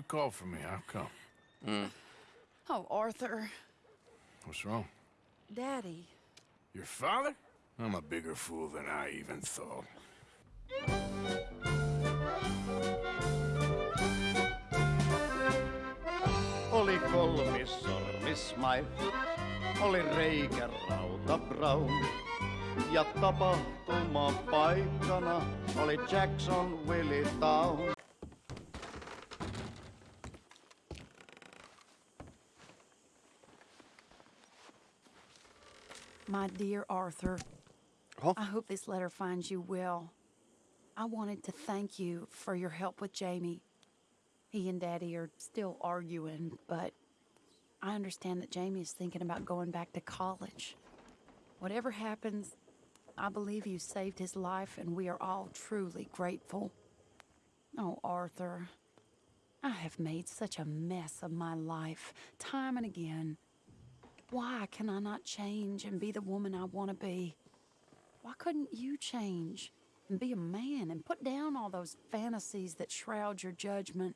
you called for me. I've come? Hmm. Oh, Arthur. What's wrong? Daddy. Your father? I'm a bigger fool than I even thought. Oli kolmis sormismai, oli reikä rauta brown. Ja tapahtuma paikkana oli Jackson Willie Town. My dear Arthur, Oho. I hope this letter finds you well. I wanted to thank you for your help with Jamie. He and Daddy are still arguing, but I understand that Jamie is thinking about going back to college. Whatever happens, I believe you saved his life, and we are all truly grateful. Oh, Arthur, I have made such a mess of my life, time and again. Why can I not change and be the woman I want to be? Why couldn't you change and be a man and put down all those fantasies that shroud your judgment?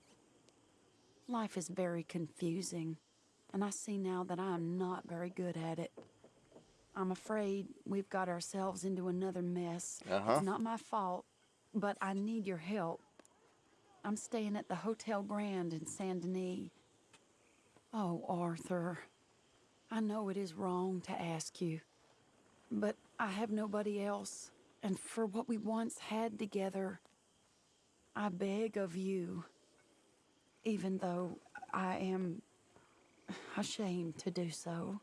Life is very confusing, and I see now that I am not very good at it. I'm afraid we've got ourselves into another mess. Uh-huh. It's not my fault, but I need your help. I'm staying at the Hotel Grand in Saint Denis. Oh, Arthur. I know it is wrong to ask you, but I have nobody else, and for what we once had together, I beg of you, even though I am ashamed to do so.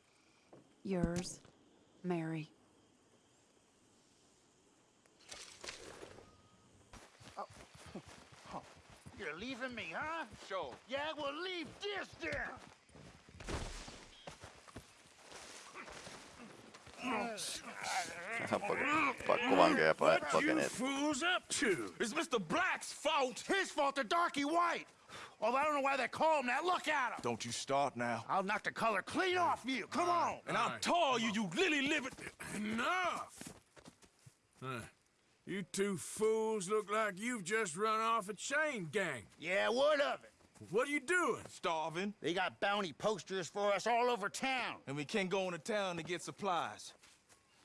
Yours, Mary. Oh. You're leaving me, huh? Sure. Yeah, well leave this then! Pa- What you pakeneet. fools up to? It's Mr. Black's fault. His fault, the darky white! Well, I don't know why they call him that. Look at him! Don't you start now. I'll knock the color clean off you. Come on! And I'll tell you, you lily livered. Enough! Huh. You two fools look like you've just run off a chain gang. Yeah, what of it? What are you doing? Starving, They got bounty posters for us all over town. and we can't go into town to get supplies.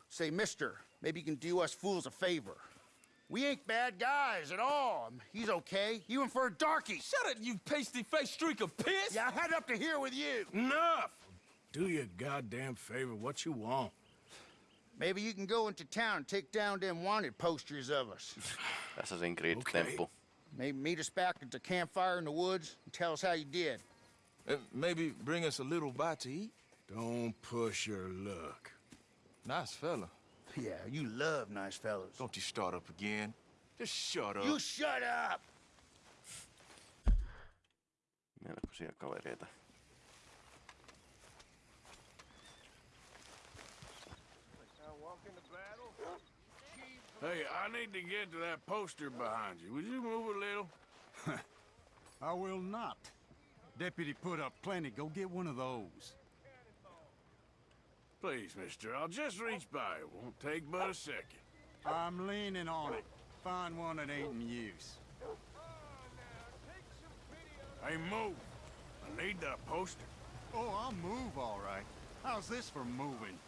Say, mister, maybe you can do us fools a favor. We ain't bad guys at all. He's okay. You and for a darky. Shut it, you pasty-faced streak of piss! Yeah, I had up to here with you. Enough! Do your goddamn favor what you want. Maybe you can go into town and take down them wanted posters of us. Assassin's Creed-temppu. Maybe meet us back at the campfire in the woods and tell us how you did. Uh, maybe bring us a little bite to eat. Don't push your luck. Nice fella. Yeah, you love nice fellas. Don't you start up again. Just shut up. You shut up! Melkoisia kavereita. Hey, I need to get to that poster behind you. Would you move a little? I will not. Deputy put up plenty. Go get one of those. Please, mister, I'll just reach by. It won't take but a second. I'm leaning on it. Find one that ain't in use. Hey, move. I need that poster. Oh, I'll move all right. How's this for moving?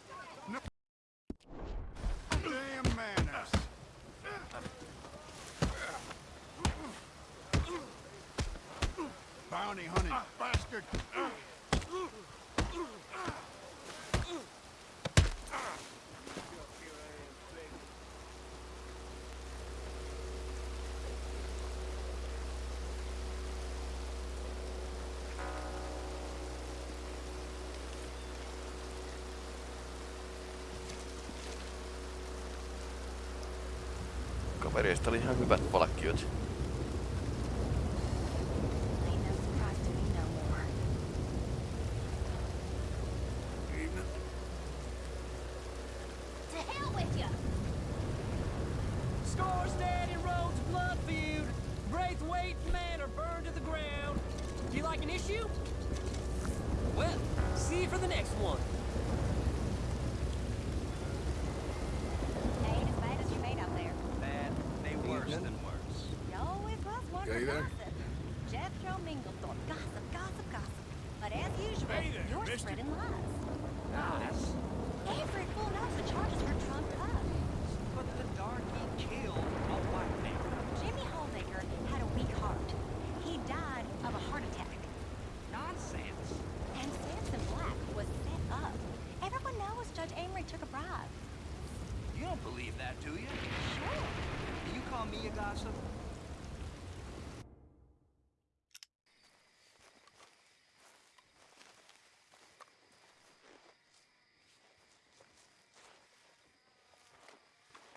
Bounty hunting bastard. Kavereista oli ihan hyvät palkkiot. Told me Minglethorpe. Gossip, gossip, gossip. But as usual, Hey there, you're mister. spreading lies. Every fool knows the charges were trumped up. But the darky killed a white man. Jimmy Holdaker had a weak heart. He died of a heart attack. Nonsense. And Samson Black was set up. Everyone knows Judge Amory took a bribe. You don't believe that, do you? Sure. Do you call me a gossip?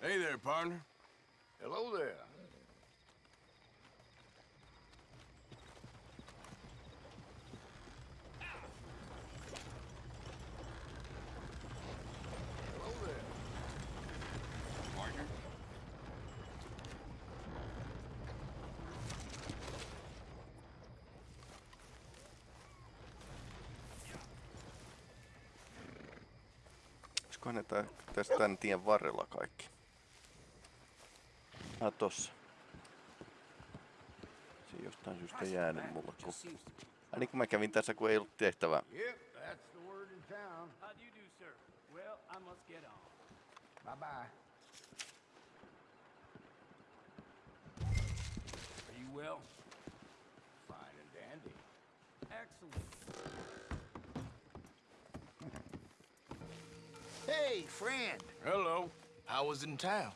Hey there, partner. Hello there. Olisikohan ne tässä tän tien varrella kaikki? Ah, tossa. Se ei jostain syystä jäänyt mulle, kun... Ai niin kun mä kävin tässä, kun ei ollut tehtävää. Yep, that's the word in town. How do you do, sir? Well, I must get on. Bye-bye. Are you well? Fine and dandy. Excellent. Hey, friend. Hello. How was it in town?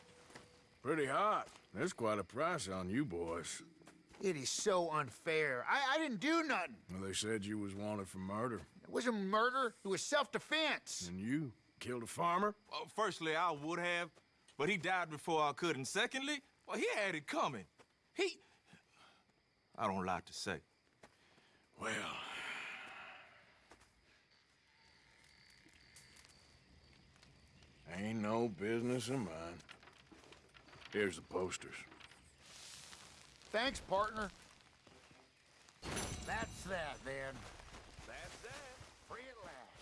Pretty hot. There's quite a price on you boys. It is so unfair. I, I didn't do nothing. Well, they said you was wanted for murder. It wasn't murder. It was self-defense. And you killed a farmer? Well, firstly, I would have, but he died before I could. And secondly, well, he had it coming. He. I don't like to say. Well... Ain't no business of mine. Here's the posters. Thanks, partner. That's that, then. That's that. Free at last.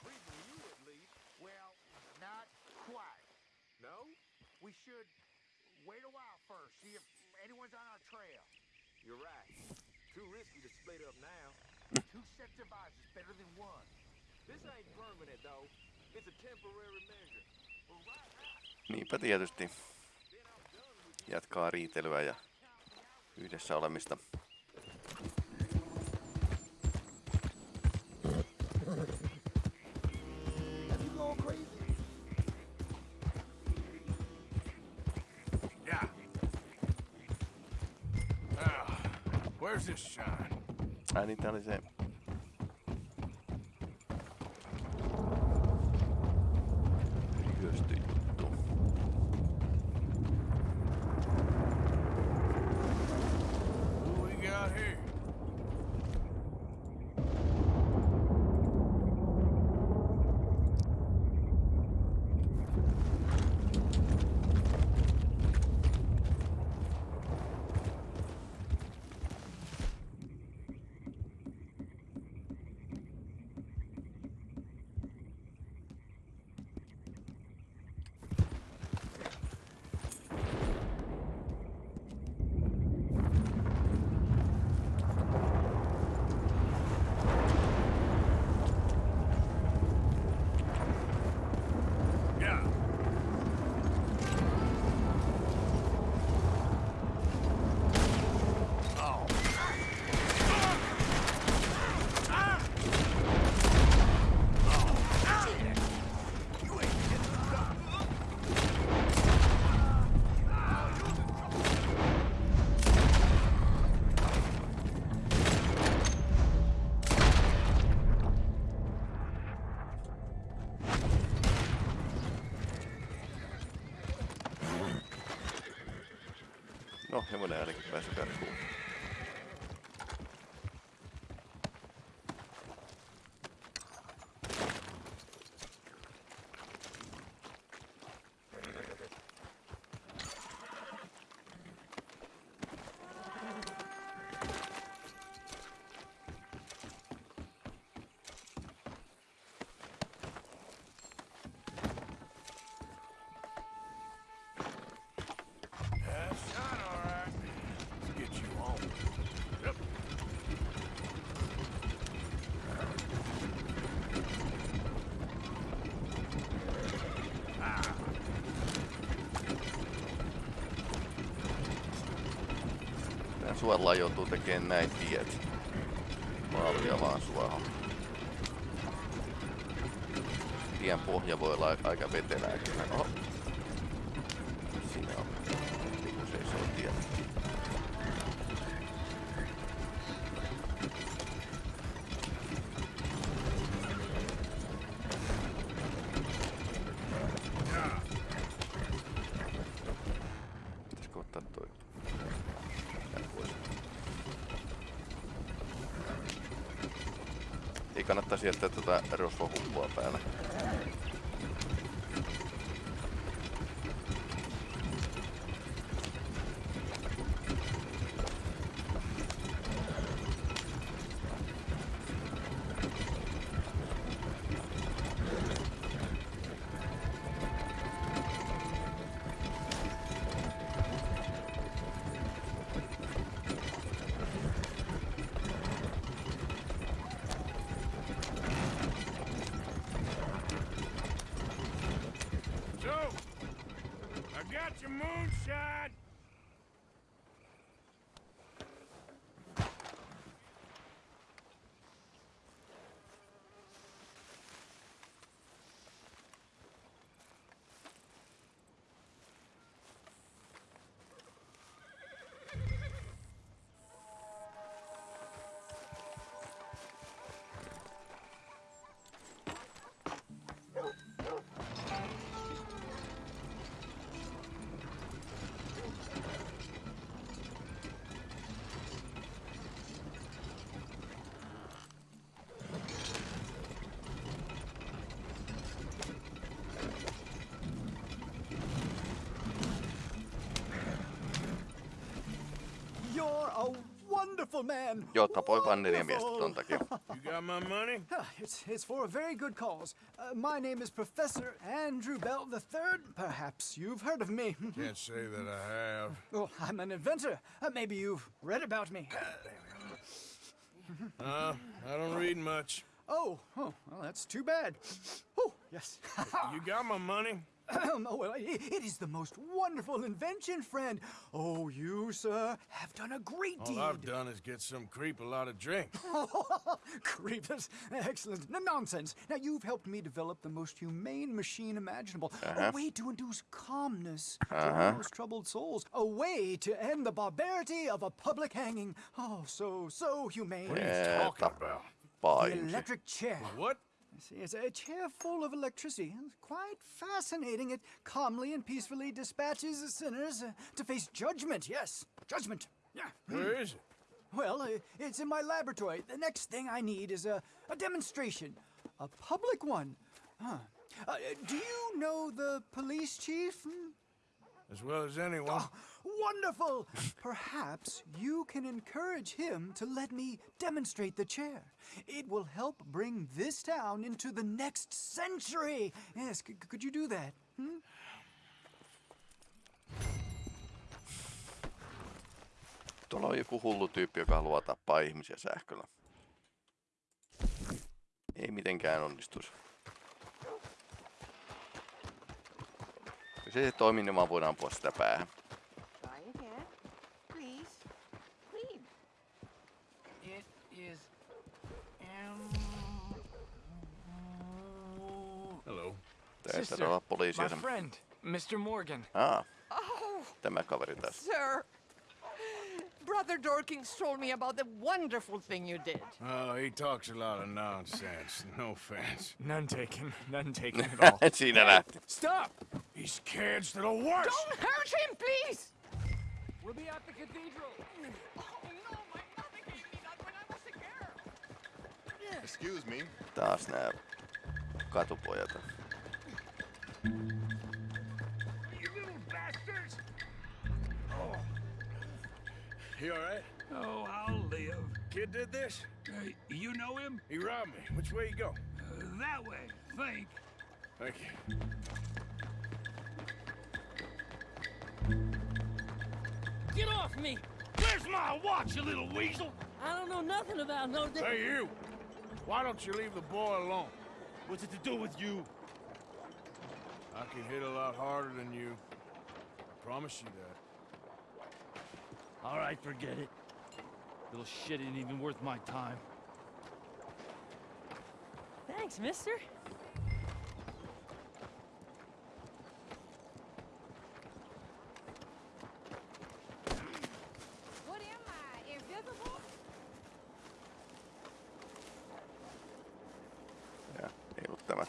Free for you, at least. Well, not quite. No? We should wait a while first, see if anyone's on our trail. You're right. Too risky to split up now. Two sets of eyes is better than one. This ain't permanent, though. It's a temporary measure. But right now, Niinpä tietysti. Jatkaa riitelyä ja yhdessä olemista. Have you gone crazy? Yeah. Ah, where's this shine? Ai niin, tää oli se... Ryösty juttu. Who we got here? Yeah. Oh. No, hevonen ainakin suollaan joutuu tekemään näin tiet. Maalia vaan suohon. Tien pohja voi olla aika vetelääkin. Oho. microfoon button. Wonderful man. Joo, tapoi vaan neljä miestä ton takia. You got my money? It's, it's for a very good cause. Uh, my name is Professor Andrew Bell III. Perhaps you've heard of me. Can't say that I have. Oh, I'm an inventor. Uh, maybe you've read about me. Uh, I don't read much. Oh, oh, well, that's too bad. Oh, yes. You got my money? oh, well, i it is the most wonderful invention, friend. Oh, you, sir, have done a great All deed. I've done is get some creep a lot of drink. Creepers. Excellent. No nonsense. Now, you've helped me develop the most humane machine imaginable. Uh-huh. A way to induce calmness to our most troubled souls. A way to end the barbarity of a public hanging. Oh, so, so humane. What are you Yeah, talking tap- about? The electric chair. What? See, it's a chair full of electricity. It's quite fascinating. It calmly and peacefully dispatches the sinners uh, to face judgment. Yes, judgment. Yeah. Where is it? Well, uh, it's in my laboratory. The next thing I need is a, a demonstration, a public one. Huh. Uh, do you know the police chief? As well as anyone. Oh, wonderful! Perhaps you can encourage him to let me demonstrate the chair. It will help bring this town into the next century. Yes, c- could you do that? Hmm? Tuolla on joku hullu tyyppi, joka haluaa tappaa ihmisiä sähköllä. Ei mitenkään onnistuisi. Jos ei se toimi, niin vaan voidaan ampua sitä päähän. Try again. Please. Please. It is. Um, Hello. Taitaa olla poliisia. my sen- friend, Mr. Morgan. Aa, Oh, tämä kaveri tässä. sir. Brother Dorkins told me about the wonderful thing you did. Oh, he talks a lot of nonsense. No offense. None taken. None taken at all. Siinä lähti. Stop! He's scared to the worst. Don't hurt him, please! We'll be at the cathedral. Oh, no, my mother gave me that when I was a girl. Excuse me. Taas nää katupojat. You all right? Oh, I'll live. Kid did this? Uh, you know him? He robbed me. Which way you go? Uh, that way, think. Thank you. Get off me! Where's my watch, you little weasel? I don't know nothing about no damn. Hey, you! Why don't you leave the boy alone? What's it to do with you? I can hit a lot harder than you. I promise you that. All right, forget it. Little shit ain't even worth my time. Thanks, mister. What am I, invisible? Ja, ei ollut tämä.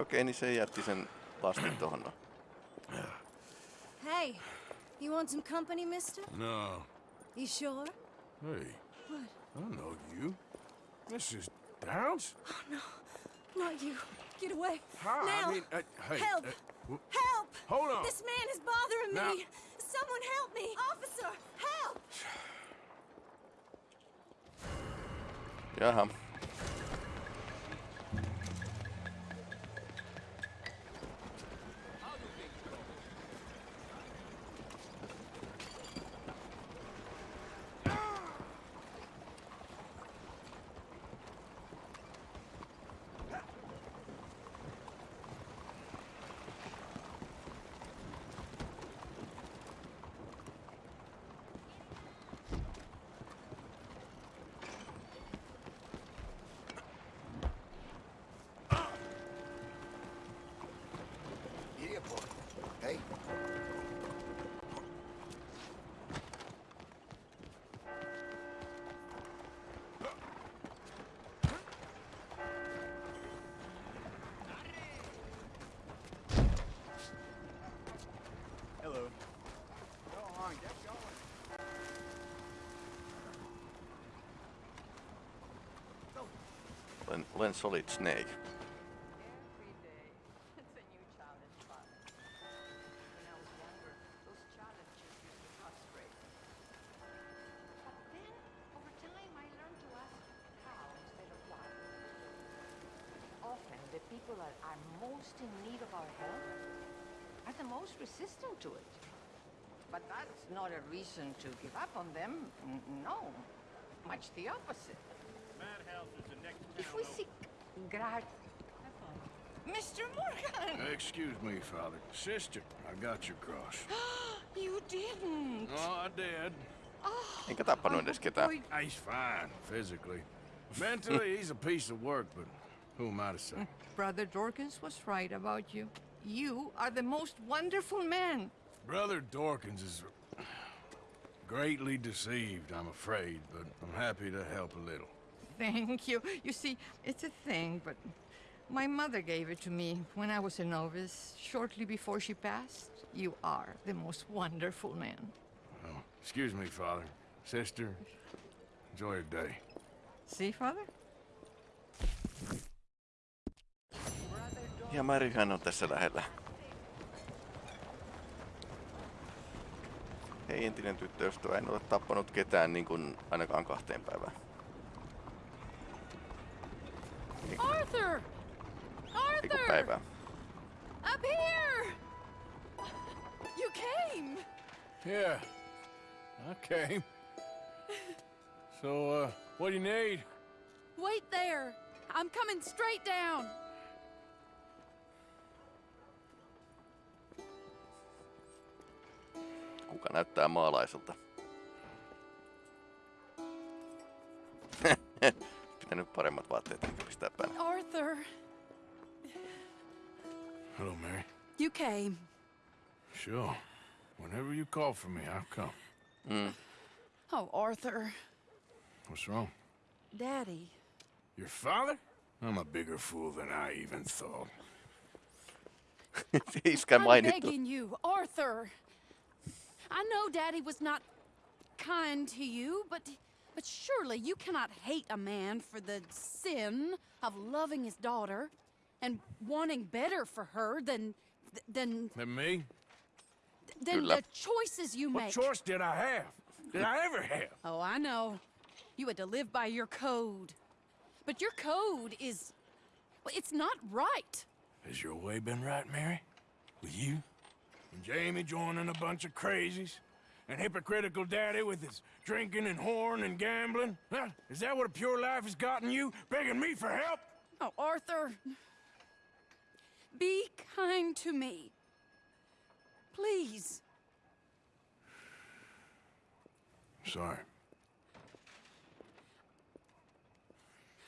Okei, niin se jätti sen lastin tohon noin. Hey, you want some company, mister? No. You sure? Hey, What? I don't know you. Mrs. Downs? Oh, no. Not you. Get away. Hi, now. I mean, uh, hey. Help. uh, Help! Hold on. This man is bothering Now- me. Someone help me. Officer, help! Jaha. Of why. Often, the people that are most in need of our help are the most resistant to it. But that's not a reason to give up on them. No, much the opposite. Madhouse is the next If we seek grat... Mr. Morgan! Excuse me, Father. Sister, I got your cross. You didn't! Oh, I did. Enkä tappanut edes ketään. Oh, he's fine, physically. Mentally, he's a piece of work, but who am I to say? Brother Dorkins was right about you. You are the most wonderful man. Brother Dorkins is greatly deceived, I'm afraid, but I'm happy to help a little. Thank you. You see, it's a thing, but my mother gave it to me when I was a novice, shortly before she passed. You are the most wonderful man. Oh, excuse me, Father. Sister, enjoy your day. See, Father? Ja Maryhän on tässä lähellä. Hei entinen tyttöystävä, en ole tappanut ketään niin kuin ainakaan kahteen päivään. Arthur! Arthur! päivää. Up here! You came! Yeah, I came. So, uh, what do you need? Wait there! I'm coming straight down! Kuka näyttää maalaiselta? Pitänyt paremmat vaatteet enkä pistää päälle. Arthur, Hello, Mary. you came. Sure. Whenever you call for me, I'll come. Mm. Oh, Arthur. What's wrong? Daddy. Your father? I'm a bigger fool than I even thought. Iskä I'm begging you, Arthur. I know Daddy was not kind to you, but but surely you cannot hate a man for the sin of loving his daughter and wanting better for her than than And me? than the choices you What make. What choice did I have? Did I ever have? Oh, I know. You had to live by your code. But your code is well, it's not right. Has your way been right, Mary? With you? And Jamie joining a bunch of crazies? And hypocritical daddy with his drinking and whoring and gambling? Huh? Is that what a pure life has gotten you? Begging me for help? Oh, Arthur. Be kind to me. Please. Sorry.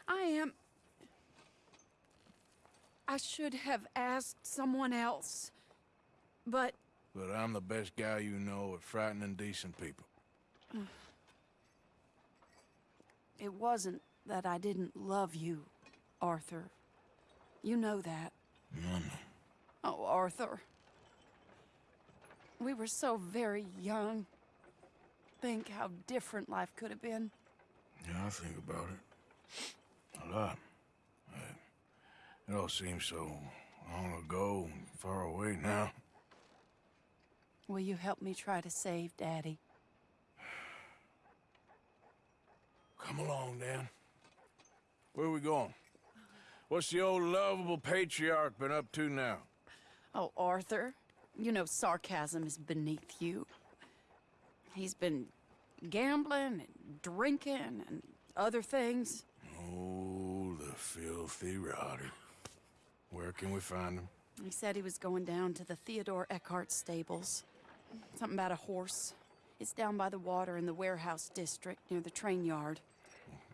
I am. I should have asked someone else. But But I'm the best guy you know at frightening decent people. It wasn't that I didn't love you, Arthur. You know that. Mama. Oh, Arthur. We were so very young. Think how different life could have been. Yeah, I think about it. A lot. It all seems so long ago and far away now. Will you help me try to save Daddy? Come along, Dan. Where are we going? What's the old lovable patriarch been up to now? Oh, Arthur, you know sarcasm is beneath you. He's been gambling and drinking and other things. Oh, the filthy rotter. Where can we find him? He said he was going down to the Theodore Eckhart stables. Something about a horse. It's down by the water in the warehouse district near the train yard.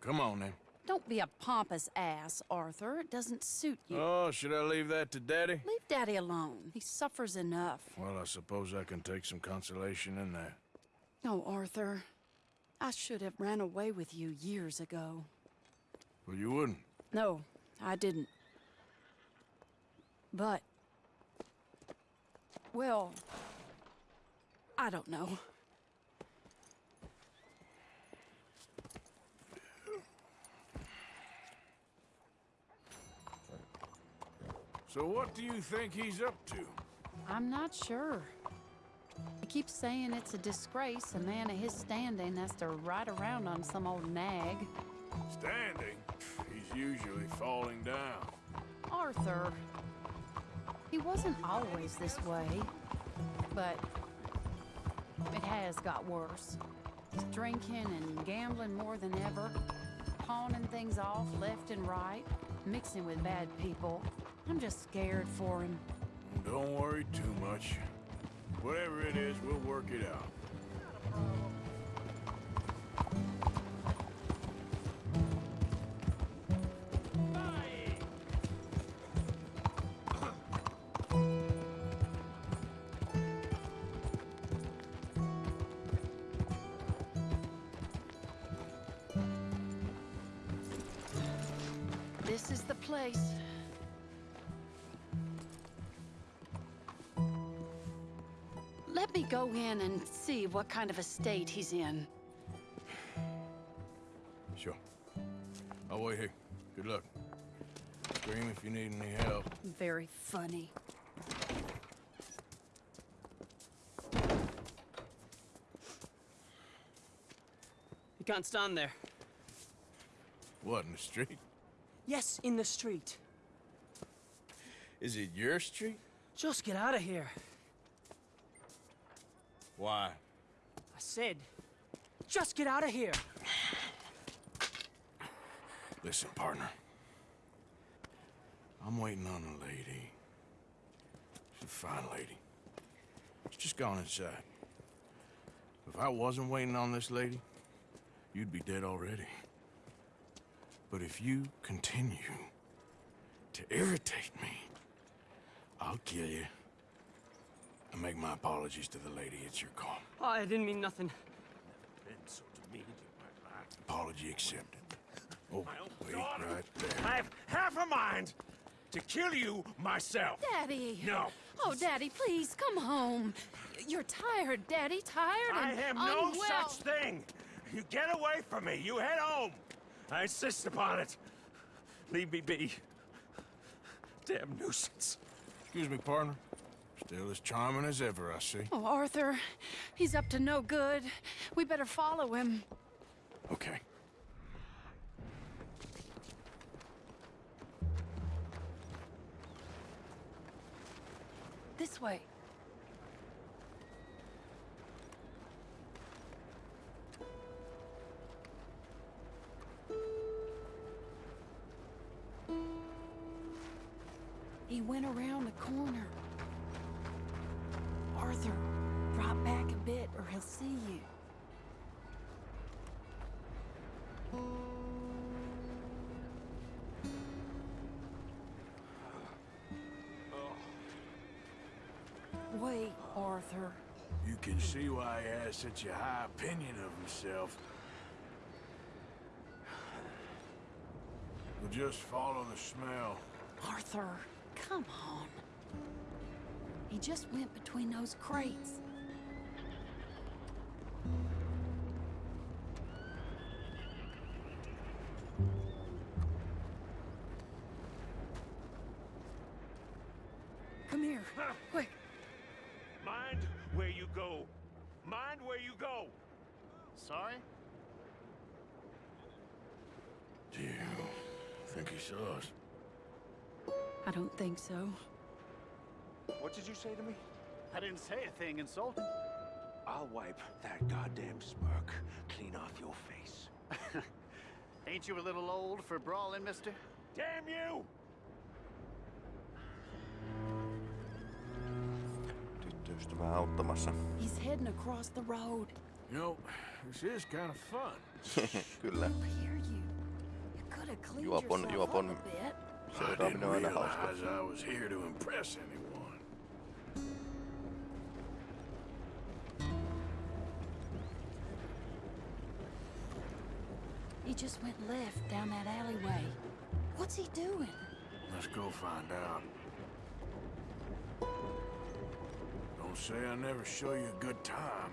Come on, then. Don't be a pompous ass, Arthur. It doesn't suit you. Oh, should I leave that to Daddy? Leave Daddy alone. He suffers enough. Well, I suppose I can take some consolation in that. No, Arthur. I should have ran away with you years ago. Well, you wouldn't. No, I didn't. But. Well. I don't know. So what do you think he's up to? I'm not sure. He keeps saying it's a disgrace a man of his standing has to ride around on some old nag. Standing? He's usually falling down. Arthur. He wasn't always this way, but it has got worse. He's drinking and gambling more than ever, pawning things off left and right, mixing with bad people. I'm just scared for him. Don't worry too much. Whatever it is, we'll work it out. This is the place. Me go in and see what kind of a state he's in. Sure. I'll wait here. Good luck. Scream if you need any help. Very funny. You can't stand there. What, in the street? Yes, in the street. Is it your street? Just get out of here. Why? I said, just get out of here. Listen, partner. I'm waiting on a lady. She's a fine lady. She's just gone inside. If I wasn't waiting on this lady, you'd be dead already. But if you continue to irritate me, I'll kill you. And make my apologies to the lady. It's your call. Oh, I didn't mean nothing. Apology accepted. Oh, wait right there. I have half a mind to kill you myself. Daddy! No. Oh, Daddy, please, come home. You're tired, Daddy, tired I and am no unwell. such thing. You get away from me. You head home. I insist upon it. Leave me be. Damn nuisance. Excuse me, partner. Still as charming as ever, I see. Oh, Arthur, he's up to no good. We better follow him. Okay. This way. He went around the corner. Or he'll see you. Wait, Arthur. You can see why he has such a high opinion of himself. We'll just follow the smell. Arthur, come on. He just went between those crates. Think so. What did you say to me? I didn't say a thing insulting. I'll wipe that goddamn smirk clean off your face. Ain't you a little old for brawling, mister? Damn you! Tyttöystävää auttamassa. He's heading across the road. You know, this is kind of fun. Kyllä. Hear you. You could have cleaned Juopon, yourself juopon up a bit. I didn't on aina hauska. realize I was here to impress anyone. He just went left down that alleyway. What's he doing? Let's go find out. Don't say I never show you a good time.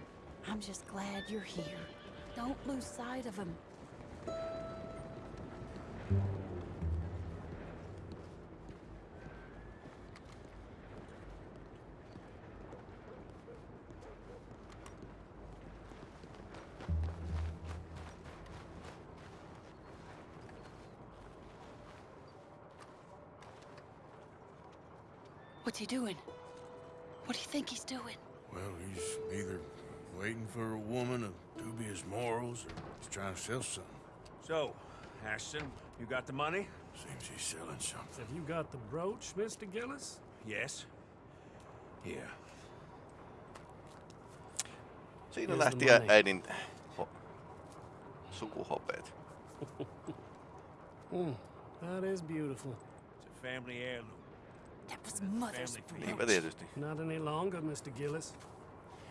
I'm just glad you're here. Don't lose sight of him. What's he doing? What do you think he's doing? Well, he's either waiting for a woman of dubious morals or he's trying to sell something. So, Ashton, you got the money? Seems he's selling something. Have you got the brooch, Mr. Gillis? Yes. Here. Siinä Here's lähti the money. äidin ho- sukuhopeet. Mm, that is beautiful. It's a family heirloom. That was mother's Family Not any longer, Mr. Gillis.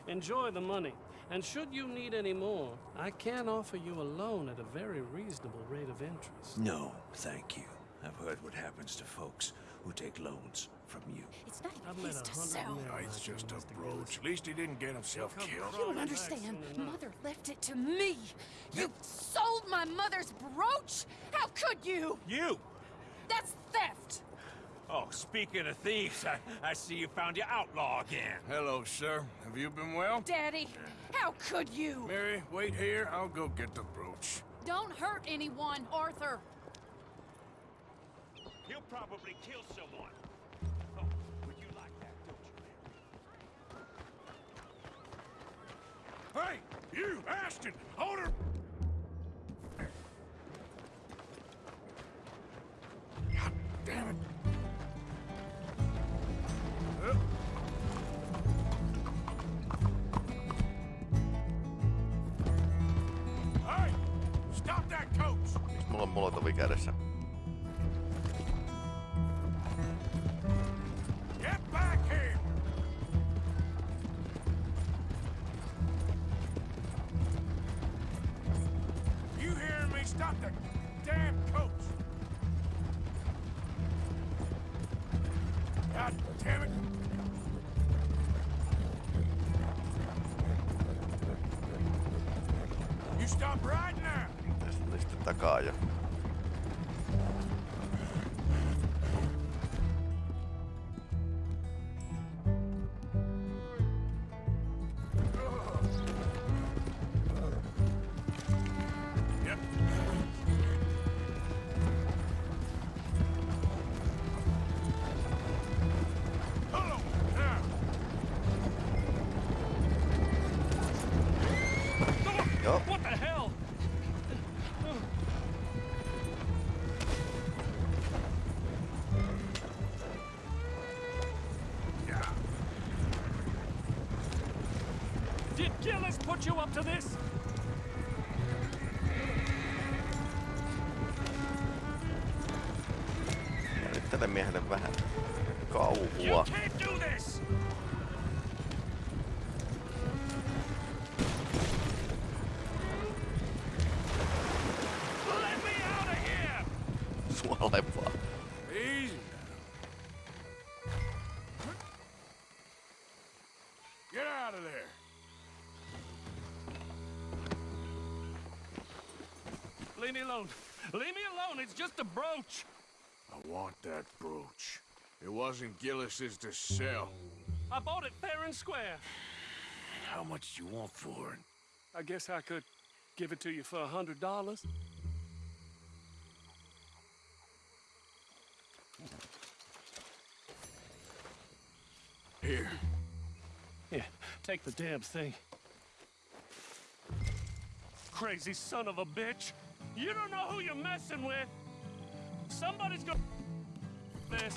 Enjoy the money. And should you need any more, I can offer you a loan at a very reasonable rate of interest. No, thank you. I've heard what happens to folks who take loans from you. It's not I've even his a to sell. No, it's just a brooch. At least he didn't get himself killed. You don't understand. Mother left it to me. You sold my mother's brooch? How could you? You! That's theft. Oh, speaking of thieves, I, I see you found your outlaw again. Hello, sir. Have you been well? Daddy, how could you? Mary, wait here. I'll go get the brooch. Don't hurt anyone, Arthur. He'll probably kill someone. Oh, but you like that, don't you, Mary? Hey, you, Ashton! Hold her! God damn it. Molotovi kädessä? Stop that Leave me alone. Leave me alone. It's just a brooch. I want that brooch. It wasn't Gillis's to sell. I bought it fair and square. How much do you want for it? I guess I could give it to you for a hundred dollars. Here. Yeah, take the damn thing. Crazy son of a bitch. You don't know who you're messing with. Somebody's gonna this.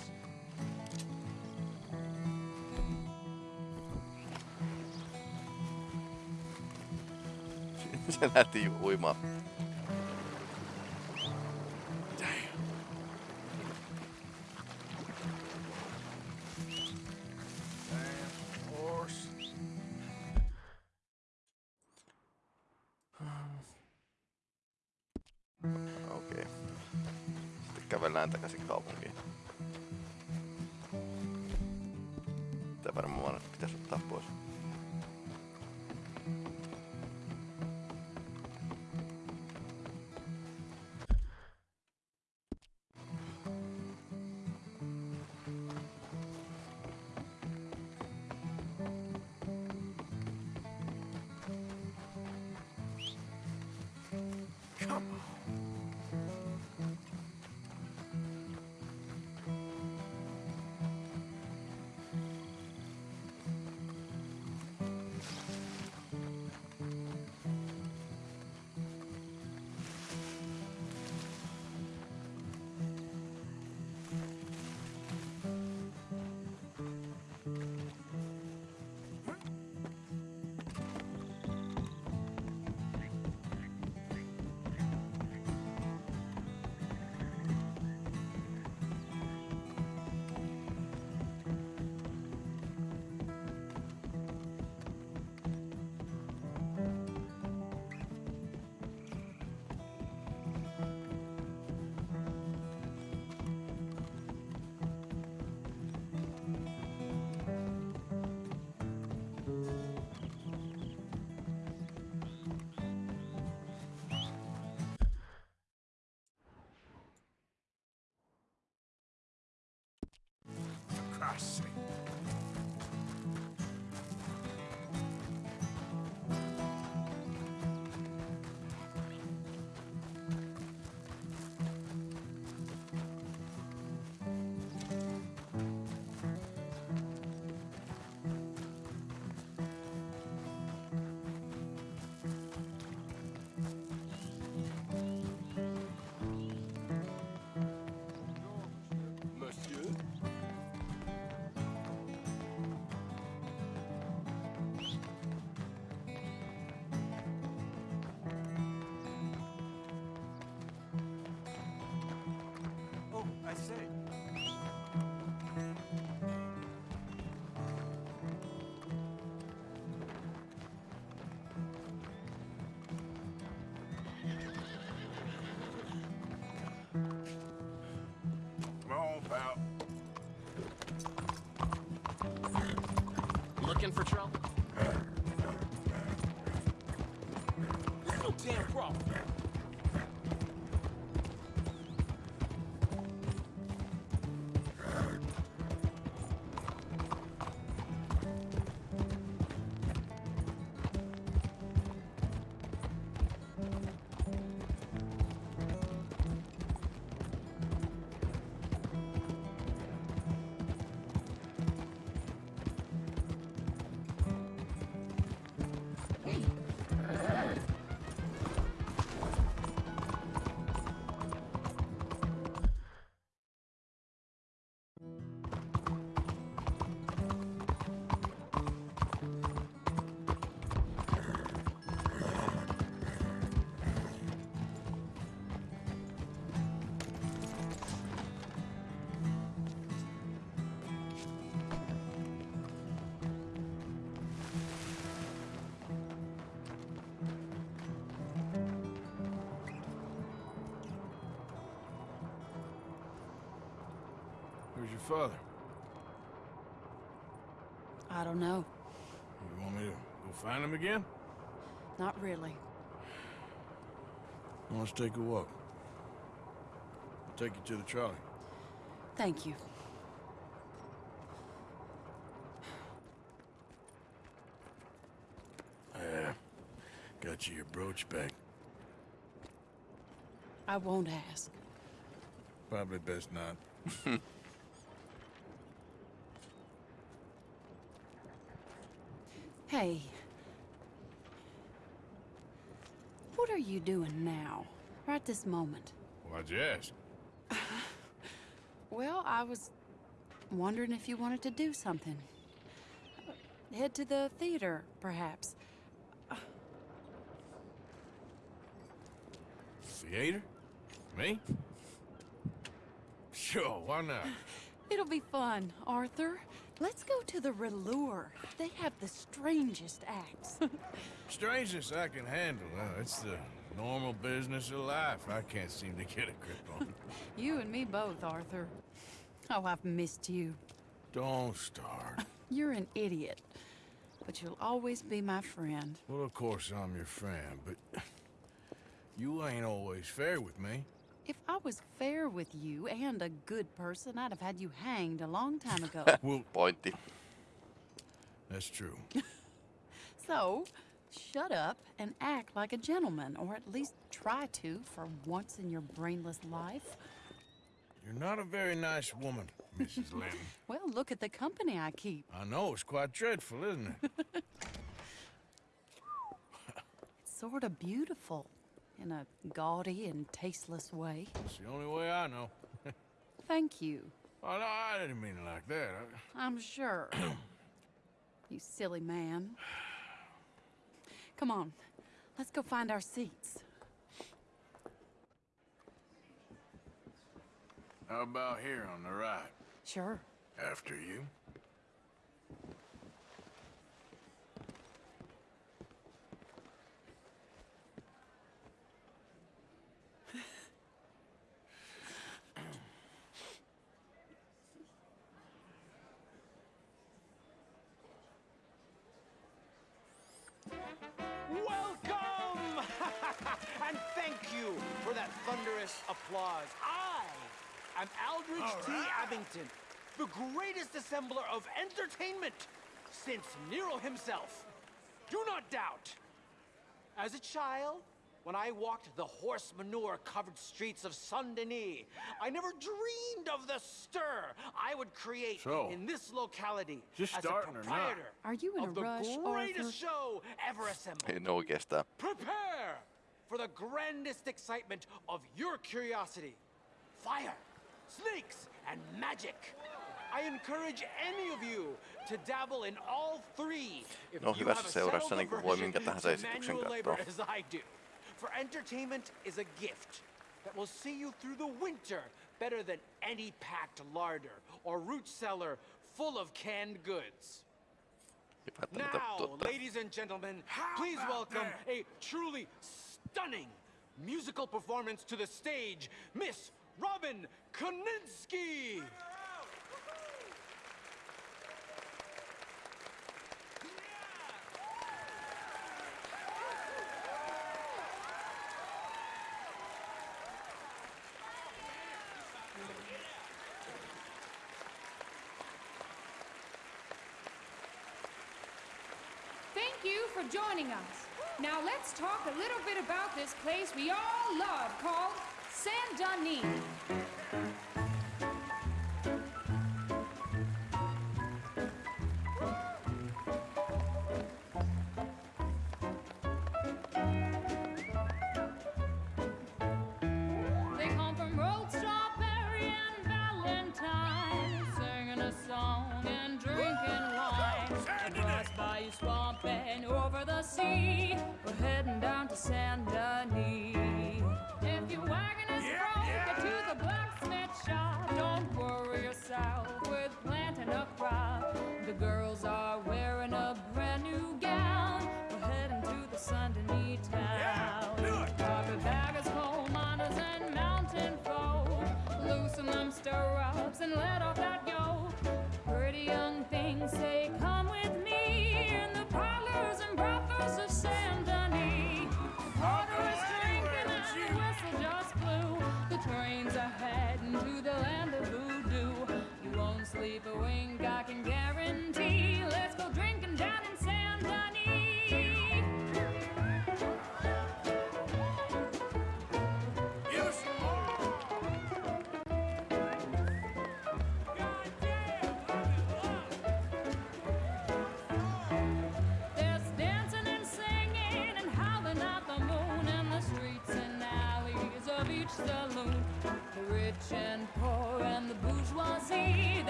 Se lähti uimaan. For your father? I don't know. You want me to go find him again? Not really. Well, let's take a walk. I'll take you to the trolley. Thank you. Yeah. Got you your brooch back. I won't ask. Probably best not. Hey. What are you doing now? Right this moment? Why'd you ask? Well, I was wondering if you wanted to do something. Head to the theater, perhaps. Theater? Me? Sure, why not? It'll be fun, Arthur. Let's go to the Râleur. They have the strangest acts. strangest I can handle. Uh, it's the normal business of life. I can't seem to get a grip on. you and me both, Arthur. Oh, I've missed you. Don't start. You're an idiot. But you'll always be my friend. Well, of course I'm your friend, but you ain't always fair with me. If I was fair with you and a good person, I'd have had you hanged a long time ago. well, Pointti. That's true. so, shut up and act like a gentleman, or at least try to for once in your brainless life. You're not a very nice woman, Mrs. Lynn. Well, look at the company I keep. I know, it's quite dreadful, isn't it? It's sort of beautiful in a gaudy and tasteless way. It's the only way I know. Thank you. Oh, no, I didn't mean it like that. I... I'm sure. you silly man. Come on, let's go find our seats. How about here on the right? Sure. After you. You for that thunderous applause. I am Aldrich T. Abington, the greatest assembler of entertainment since Nero himself. Do not doubt. As a child, when I walked the horse manure covered streets of Saint Denis, I never dreamed of the stir I would create So, in this locality just as a starting or not? proprietor Are you in of a the rush, greatest Arthur? show ever assembled. En oikeastaan. Prepare for the grandest excitement of your curiosity. Fire, snakes, and magic. I encourage any of you to dabble in all three if No, you have a settled niin kuin voi aversion minkä tahansa to manual labor as I do. For entertainment is a gift that will see you through the winter better than any packed larder or root cellar full of canned goods. Now, ladies and gentlemen, please welcome a truly stunning musical performance to the stage, Miss Robin Koninsky. Thank you for joining us. Now let's talk a little bit about this place we all love called Saint Denis.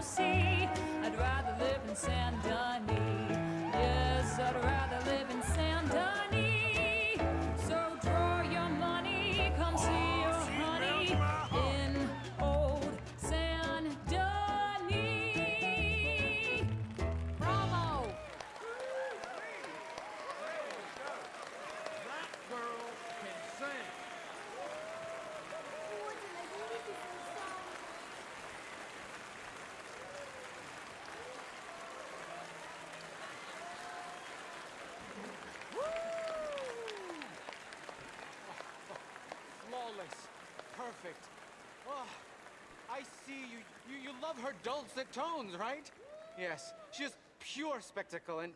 See. Flawless. Perfect. Oh, I see you, you. You love her dulcet tones, right? Yes, she is pure spectacle, and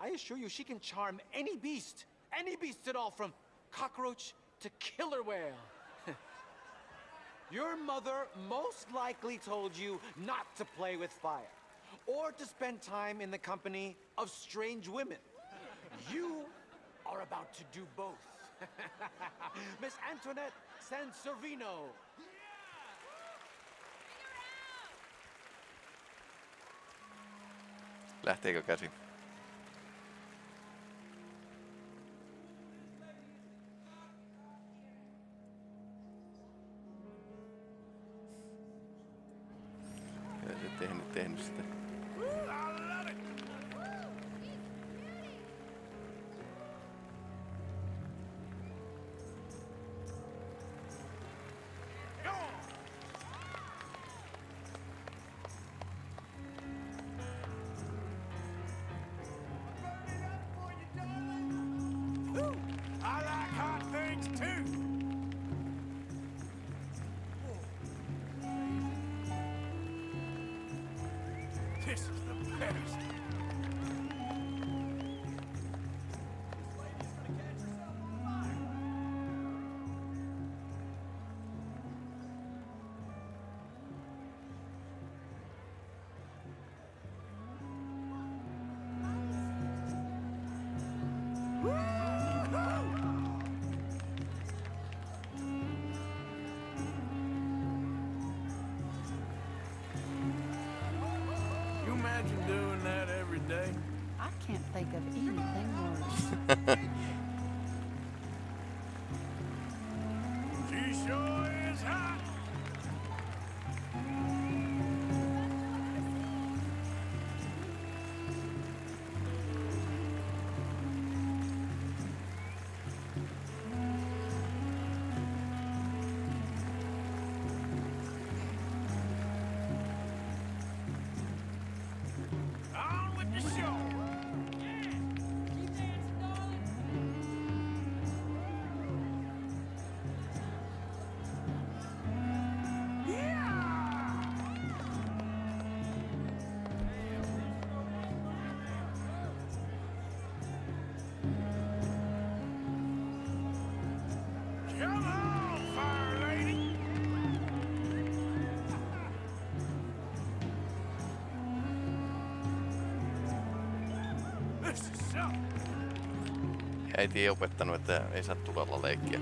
I assure you she can charm any beast. Any beast at all, from cockroach to killer whale. Your mother most likely told you not to play with fire, or to spend time in the company of strange women. You are about to do both. Miss Antoinette Sansorvino. Lähteekö käsi? Äiti ei opettanut, että ei saa tulella leikkiä.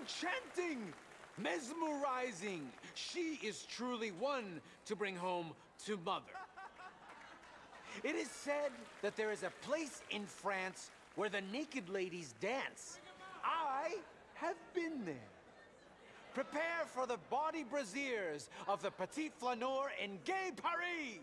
Enchanting! Mesmerizing! She is truly one to bring home to mother. It is said that there is a place in France where the naked ladies dance. I have been there. prepare for the body braziers of the Petit Flaneur in Gay Paris!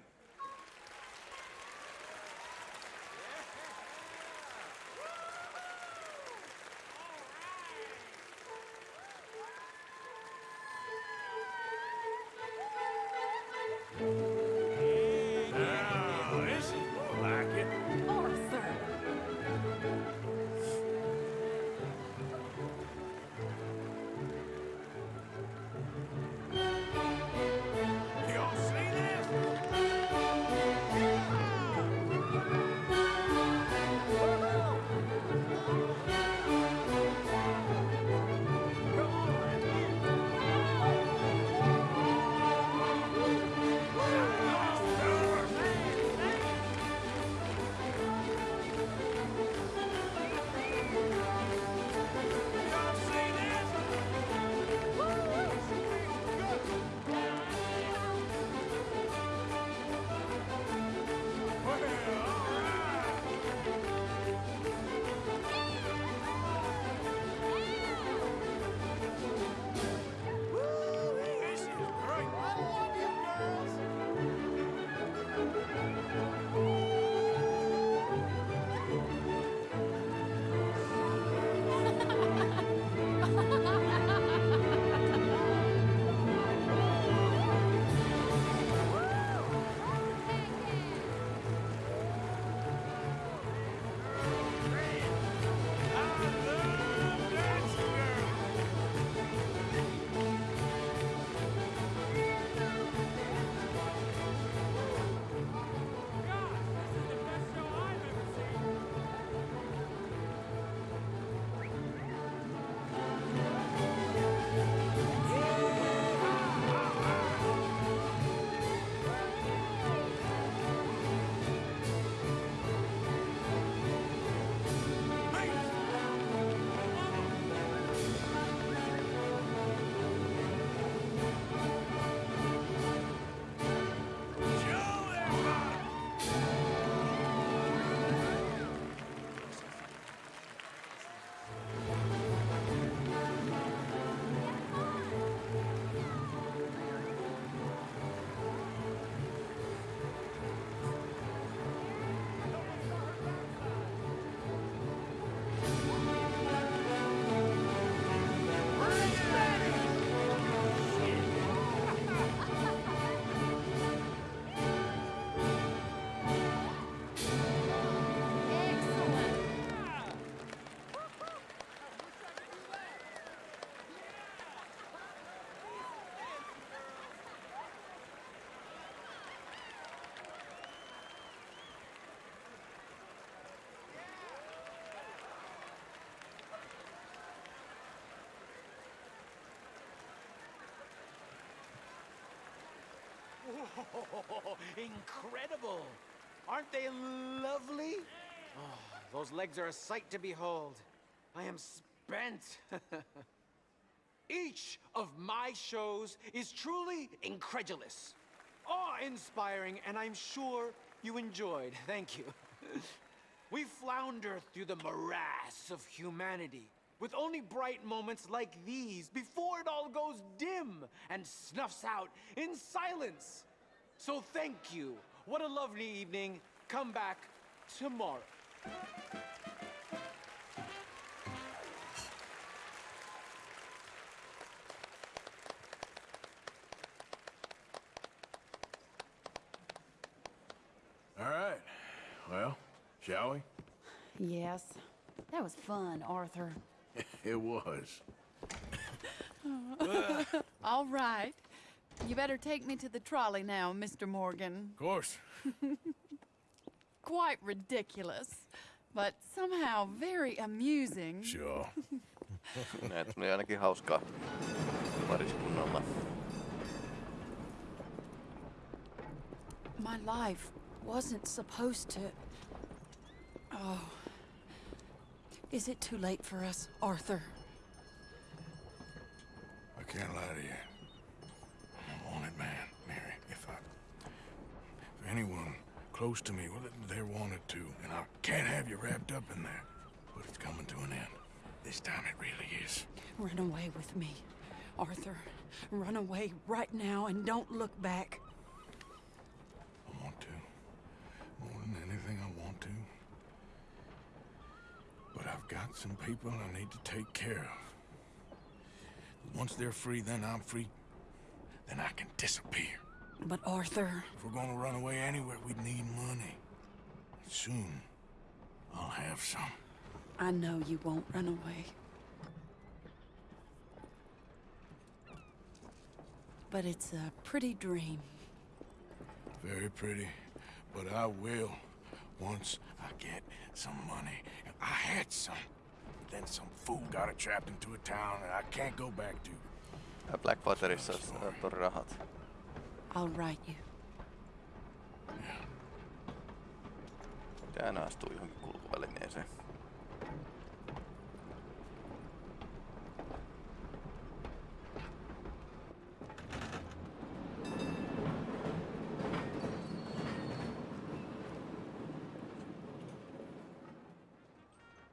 Whoa, incredible! Aren't they lovely? Oh, those legs are a sight to behold. I am spent. Each of my shows is truly incredulous, awe-inspiring, and I'm sure you enjoyed. Thank you. we flounder through the morass of humanity with only bright moments like these before it all goes dim and snuffs out in silence. So thank you. What a lovely evening. Come back tomorrow. All right. Well, shall we? Yes. That was fun, Arthur. it was. All right. You better take me to the trolley now, Mr. Morgan. Of course. Quite ridiculous, but somehow very amusing. Sure. Näet tuli ainakin hauskaa pariskunnalla. My life wasn't supposed to. Oh. Is it too late for us, Arthur? Close to me, well, they're wanted to, And I can't have you wrapped up in there. But it's coming to an end. This time it really is. Run away with me. Arthur, run away right now and don't look back. I want to. More than anything, I want to. But I've got some people I need to take care of. Once they're free, then I'm free. Then I can disappear. But Arthur, If we're gonna run away anywhere, we'd need money. Soon, I'll have some. I know you won't run away. But it's a pretty dream. Very pretty, but I will once I get some money. I had some. Then some fool got it trapped into a town that I can't go back to. Ja Blackwaterissa olisi äh, uh, tori rahat. I'll write you. Pitää aina astua johonkin kulkuvälineeseen.